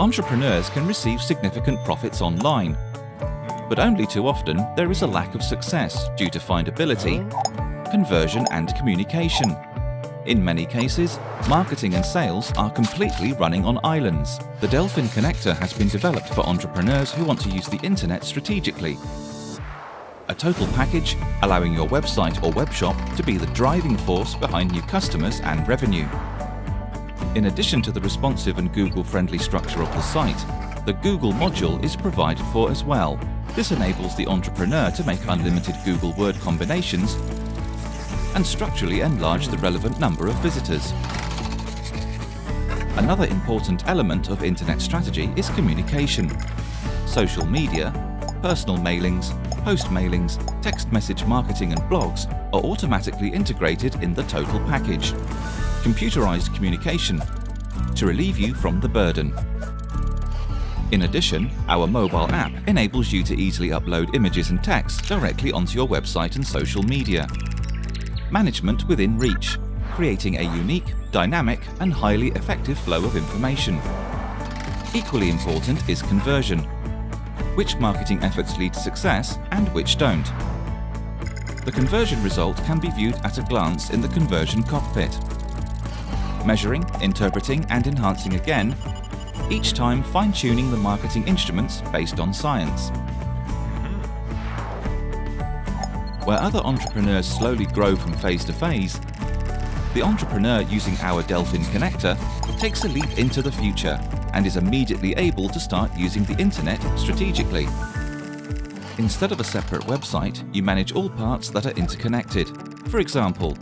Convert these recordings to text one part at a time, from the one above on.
entrepreneurs can receive significant profits online. But only too often there is a lack of success due to findability, conversion and communication. In many cases, marketing and sales are completely running on islands. The Delphin Connector has been developed for entrepreneurs who want to use the internet strategically. A total package allowing your website or webshop to be the driving force behind new customers and revenue. In addition to the responsive and Google-friendly structure of the site, the Google module is provided for as well. This enables the entrepreneur to make unlimited Google Word combinations and structurally enlarge the relevant number of visitors. Another important element of internet strategy is communication. Social media, personal mailings, post mailings, text message marketing and blogs are automatically integrated in the total package. Computerized communication to relieve you from the burden. In addition, our mobile app enables you to easily upload images and text directly onto your website and social media management within reach, creating a unique, dynamic and highly effective flow of information. Equally important is conversion. Which marketing efforts lead to success and which don't. The conversion result can be viewed at a glance in the conversion cockpit. Measuring, interpreting and enhancing again, each time fine-tuning the marketing instruments based on science. Where other entrepreneurs slowly grow from phase to phase, the entrepreneur using our Delphin connector takes a leap into the future and is immediately able to start using the internet strategically. Instead of a separate website, you manage all parts that are interconnected. For example,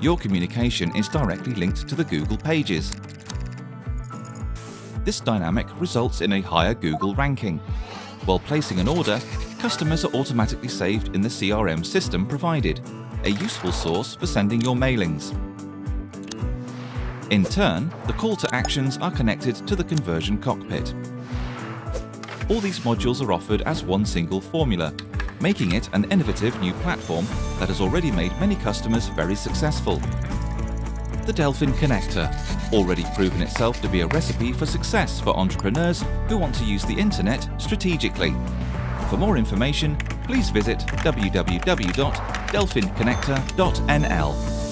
your communication is directly linked to the Google Pages. This dynamic results in a higher Google ranking. While placing an order, customers are automatically saved in the CRM system provided, a useful source for sending your mailings. In turn, the call to actions are connected to the conversion cockpit. All these modules are offered as one single formula, making it an innovative new platform that has already made many customers very successful. The Delphin Connector, already proven itself to be a recipe for success for entrepreneurs who want to use the internet strategically. For more information, please visit www.delphinconnector.nl.